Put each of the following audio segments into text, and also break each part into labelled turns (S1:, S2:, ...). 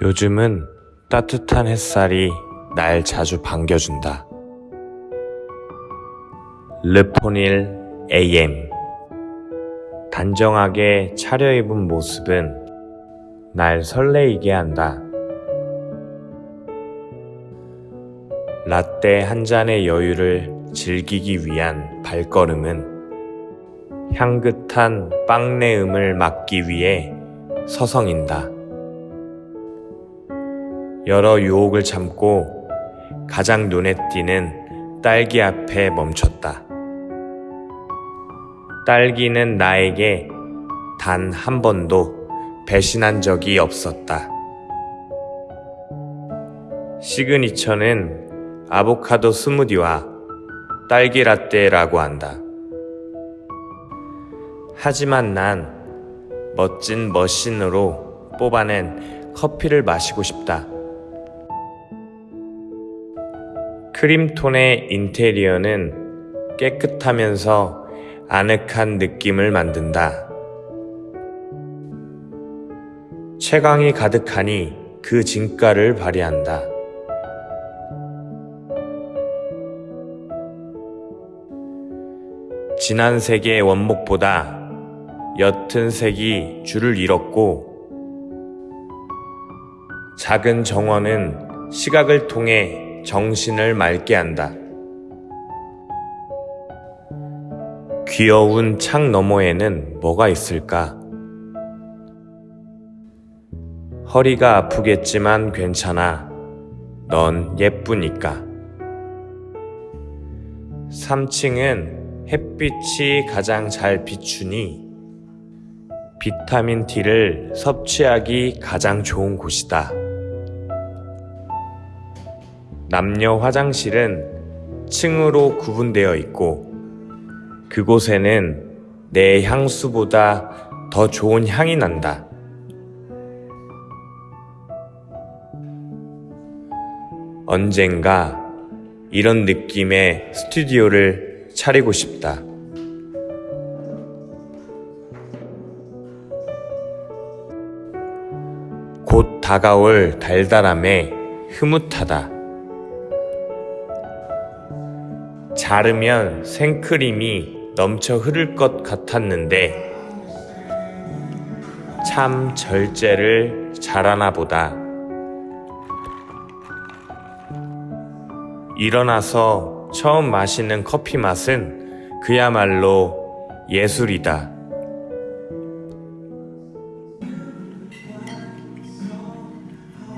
S1: 요즘은 따뜻한 햇살이 날 자주 반겨준다. 르포닐 AM 단정하게 차려입은 모습은 날 설레이게 한다. 라떼 한 잔의 여유를 즐기기 위한 발걸음은 향긋한 빵내음을 막기 위해 서성인다. 여러 유혹을 참고 가장 눈에 띄는 딸기 앞에 멈췄다. 딸기는 나에게 단 한 번도 배신한 적이 없었다. 시그니처는 아보카도 스무디와 딸기 라떼라고 한다. 하지만 난 멋진 머신으로 뽑아낸 커피를 마시고 싶다. 크림톤의 인테리어는 깨끗하면서 아늑한 느낌을 만든다. 채광이 가득하니 그 진가를 발휘한다. 진한 색의 원목보다 옅은 색이 줄을 잃었고 작은 정원은 시각을 통해 정신을 맑게 한다. 귀여운 창 너머에는 뭐가 있을까? 허리가 아프겠지만 괜찮아. 넌 예쁘니까. 3층은 햇빛이 가장 잘 비추니 비타민 D를 섭취하기 가장 좋은 곳이다. 남녀 화장실은 층으로 구분되어 있고 그곳에는 내 향수보다 더 좋은 향이 난다. 언젠가 이런 느낌의 스튜디오를 차리고 싶다. 곧 다가올 달달함에 흐뭇하다. 자르면 생크림이 넘쳐 흐를 것 같았는데 참 절제를 잘하나 보다. 일어나서 처음 마시는 커피 맛은 그야말로 예술이다.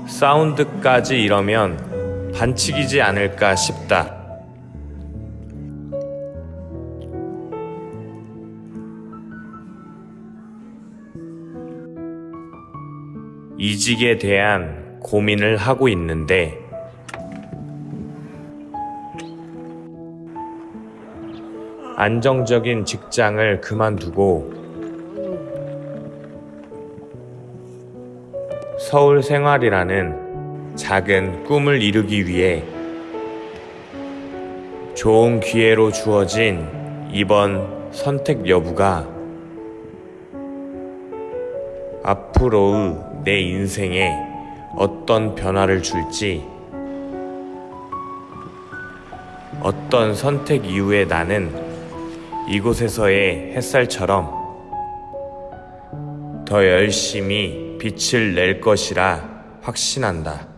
S1: 사운드까지 이러면 반칙이지 않을까 싶다. 이직에 대한 고민을 하고 있는데. 안정적인 직장을 그만두고 서울 생활이라는 작은 꿈을 이루기 위해 좋은 기회로 주어진 이번 선택 여부가 앞으로의 내 인생에 어떤 변화를 줄지 어떤 선택 이후에 나는 이곳에서의 햇살처럼 더 열심히 빛을 낼 것이라 확신한다.